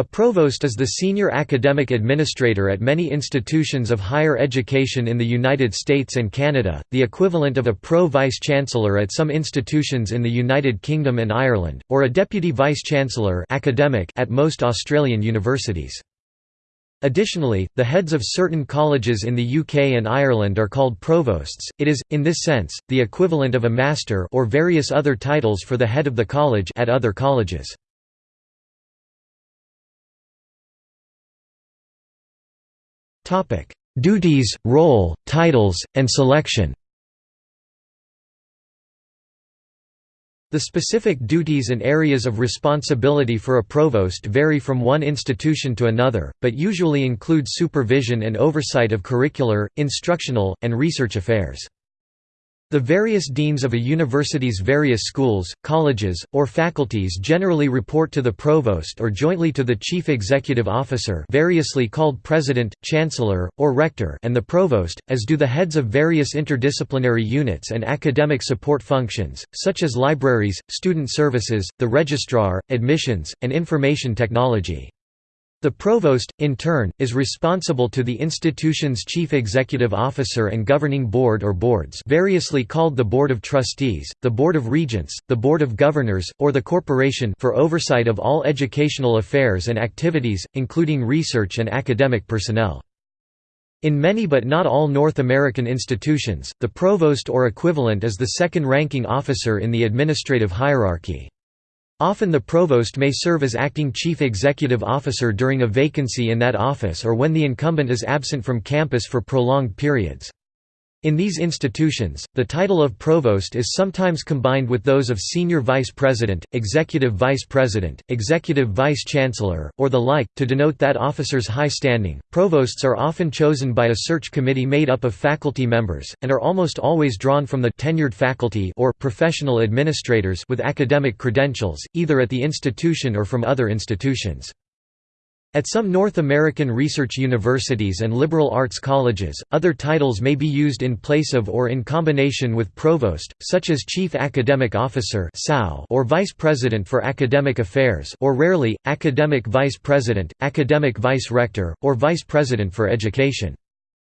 A provost is the senior academic administrator at many institutions of higher education in the United States and Canada, the equivalent of a pro-vice-chancellor at some institutions in the United Kingdom and Ireland, or a deputy vice-chancellor academic at most Australian universities. Additionally, the heads of certain colleges in the UK and Ireland are called provosts. It is, in this sense, the equivalent of a master or various other titles for the head of the college at other colleges. Duties, role, titles, and selection The specific duties and areas of responsibility for a provost vary from one institution to another, but usually include supervision and oversight of curricular, instructional, and research affairs. The various deans of a university's various schools, colleges, or faculties generally report to the provost or jointly to the chief executive officer variously called president, chancellor, or rector and the provost, as do the heads of various interdisciplinary units and academic support functions, such as libraries, student services, the registrar, admissions, and information technology. The provost, in turn, is responsible to the institution's chief executive officer and governing board or boards variously called the Board of Trustees, the Board of Regents, the Board of Governors, or the Corporation for oversight of all educational affairs and activities, including research and academic personnel. In many but not all North American institutions, the provost or equivalent is the second-ranking officer in the administrative hierarchy. Often the provost may serve as acting chief executive officer during a vacancy in that office or when the incumbent is absent from campus for prolonged periods. In these institutions, the title of provost is sometimes combined with those of senior vice president, executive vice president, executive vice chancellor, or the like, to denote that officer's high standing. Provosts are often chosen by a search committee made up of faculty members, and are almost always drawn from the tenured faculty or professional administrators with academic credentials, either at the institution or from other institutions. At some North American research universities and liberal arts colleges, other titles may be used in place of or in combination with provost, such as chief academic officer or vice president for academic affairs or rarely, academic vice president, academic vice rector, or vice president for education.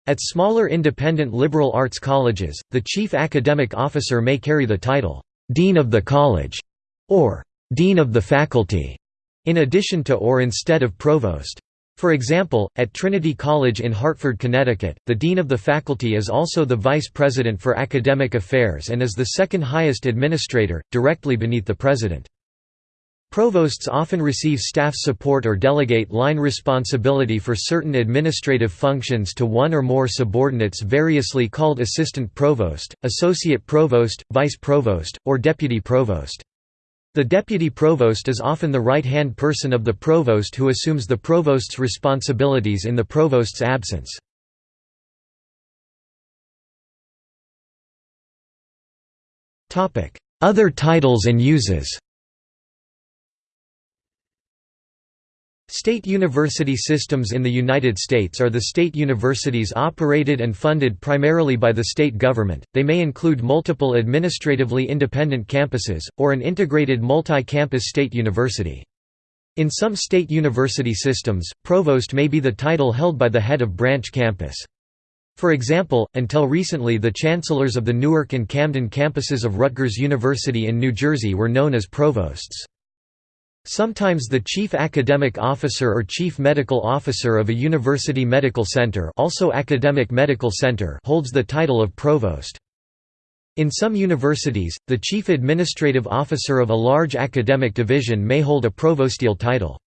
At smaller independent liberal arts colleges, the chief academic officer may carry the title, dean of the college, or dean of the faculty in addition to or instead of provost. For example, at Trinity College in Hartford, Connecticut, the dean of the faculty is also the vice president for academic affairs and is the second highest administrator, directly beneath the president. Provosts often receive staff support or delegate line responsibility for certain administrative functions to one or more subordinates variously called assistant provost, associate provost, vice provost, or deputy provost. The deputy provost is often the right-hand person of the provost who assumes the provost's responsibilities in the provost's absence. Other titles and uses State university systems in the United States are the state universities operated and funded primarily by the state government. They may include multiple administratively independent campuses, or an integrated multi-campus state university. In some state university systems, provost may be the title held by the head of branch campus. For example, until recently the chancellors of the Newark and Camden campuses of Rutgers University in New Jersey were known as provosts. Sometimes the chief academic officer or chief medical officer of a university medical center, also academic medical center holds the title of provost. In some universities, the chief administrative officer of a large academic division may hold a provostial title.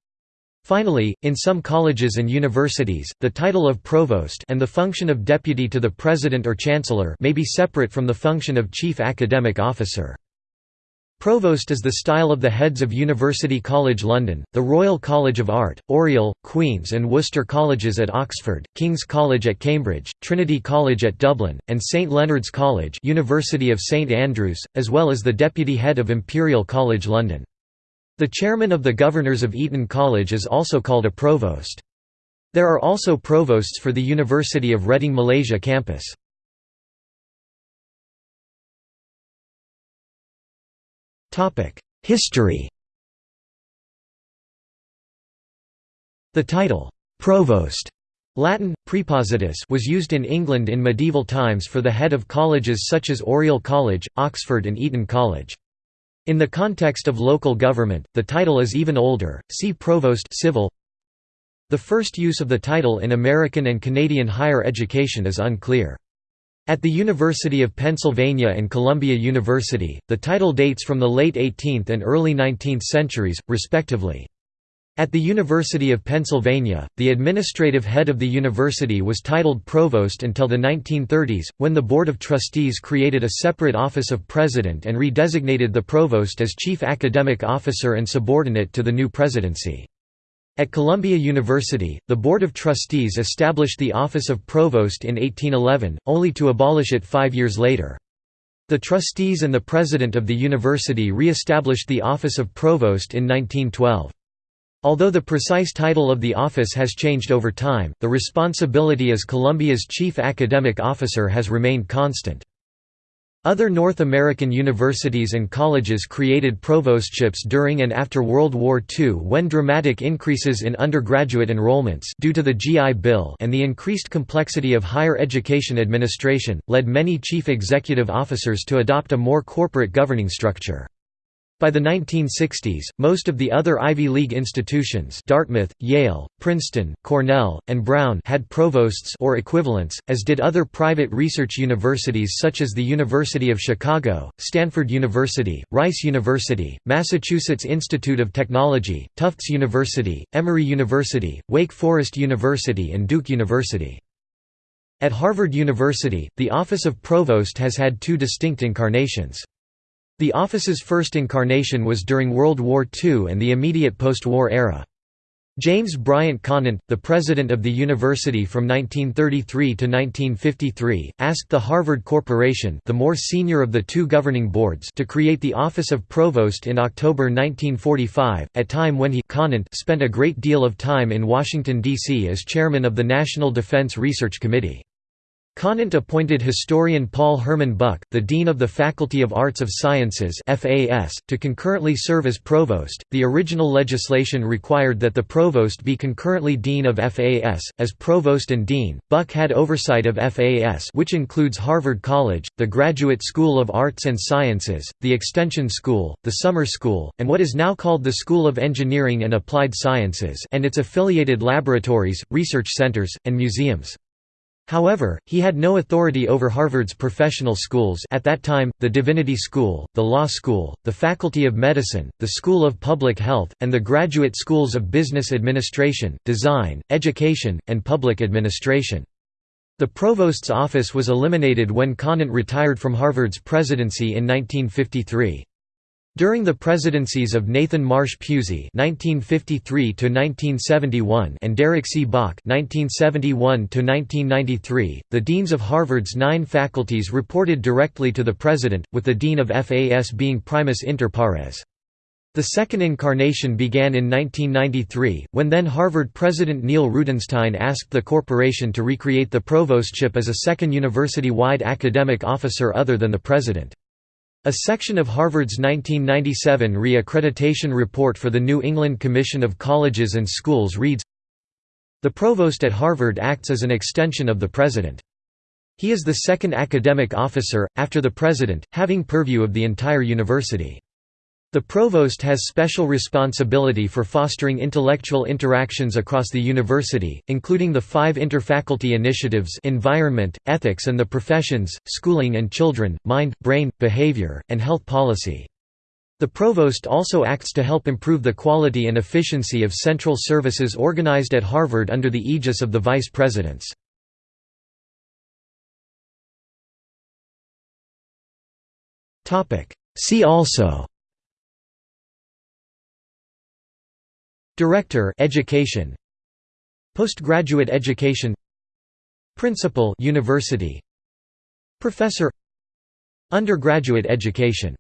Finally, in some colleges and universities, the title of provost and the function of deputy to the president or chancellor may be separate from the function of chief academic officer. Provost is the style of the heads of University College London, the Royal College of Art, Oriel, Queen's and Worcester Colleges at Oxford, King's College at Cambridge, Trinity College at Dublin, and St Leonard's College University of St Andrews, as well as the deputy head of Imperial College London. The chairman of the Governors of Eton College is also called a provost. There are also provosts for the University of Reading Malaysia campus. History The title, «provost» Latin, praepositus was used in England in medieval times for the head of colleges such as Oriel College, Oxford and Eton College. In the context of local government, the title is even older, see provost civil. The first use of the title in American and Canadian higher education is unclear. At the University of Pennsylvania and Columbia University, the title dates from the late 18th and early 19th centuries, respectively. At the University of Pennsylvania, the administrative head of the university was titled provost until the 1930s, when the Board of Trustees created a separate office of president and redesignated the provost as chief academic officer and subordinate to the new presidency. At Columbia University, the Board of Trustees established the office of provost in 1811, only to abolish it five years later. The trustees and the president of the university re-established the office of provost in 1912. Although the precise title of the office has changed over time, the responsibility as Columbia's chief academic officer has remained constant. Other North American universities and colleges created provostships during and after World War II when dramatic increases in undergraduate enrollments due to the GI Bill and the increased complexity of higher education administration, led many chief executive officers to adopt a more corporate governing structure. By the 1960s, most of the other Ivy League institutions Dartmouth, Yale, Princeton, Cornell, and Brown had provosts or equivalents, as did other private research universities such as the University of Chicago, Stanford University, Rice University, Massachusetts Institute of Technology, Tufts University, Emory University, Wake Forest University and Duke University. At Harvard University, the office of provost has had two distinct incarnations. The office's first incarnation was during World War II and the immediate post-war era. James Bryant Conant, the president of the university from 1933 to 1953, asked the Harvard Corporation the more senior of the two governing boards to create the office of provost in October 1945, at time when he Conant spent a great deal of time in Washington, D.C. as chairman of the National Defense Research Committee. Conant appointed historian Paul Herman Buck, the Dean of the Faculty of Arts of Sciences to concurrently serve as provost. The original legislation required that the provost be concurrently dean of FAS, as provost and dean. Buck had oversight of FAS, which includes Harvard College, the Graduate School of Arts and Sciences, the Extension School, the Summer School, and what is now called the School of Engineering and Applied Sciences, and its affiliated laboratories, research centers, and museums. However, he had no authority over Harvard's professional schools at that time, the Divinity School, the Law School, the Faculty of Medicine, the School of Public Health, and the graduate schools of Business Administration, Design, Education, and Public Administration. The provost's office was eliminated when Conant retired from Harvard's presidency in 1953. During the presidencies of Nathan Marsh Pusey (1953–1971) and Derek C. Bok (1971–1993), the deans of Harvard's nine faculties reported directly to the president, with the dean of FAS being primus inter pares. The second incarnation began in 1993, when then Harvard President Neil Rudenstine asked the corporation to recreate the provostship as a second university-wide academic officer other than the president. A section of Harvard's 1997 re-accreditation report for the New England Commission of Colleges and Schools reads, The provost at Harvard acts as an extension of the president. He is the second academic officer, after the president, having purview of the entire university. The provost has special responsibility for fostering intellectual interactions across the university, including the five interfaculty initiatives environment, ethics and the professions, schooling and children, mind, brain, behavior, and health policy. The provost also acts to help improve the quality and efficiency of central services organized at Harvard under the aegis of the vice presidents. See also Director Education. Postgraduate Education. Principal University. Professor. Undergraduate Education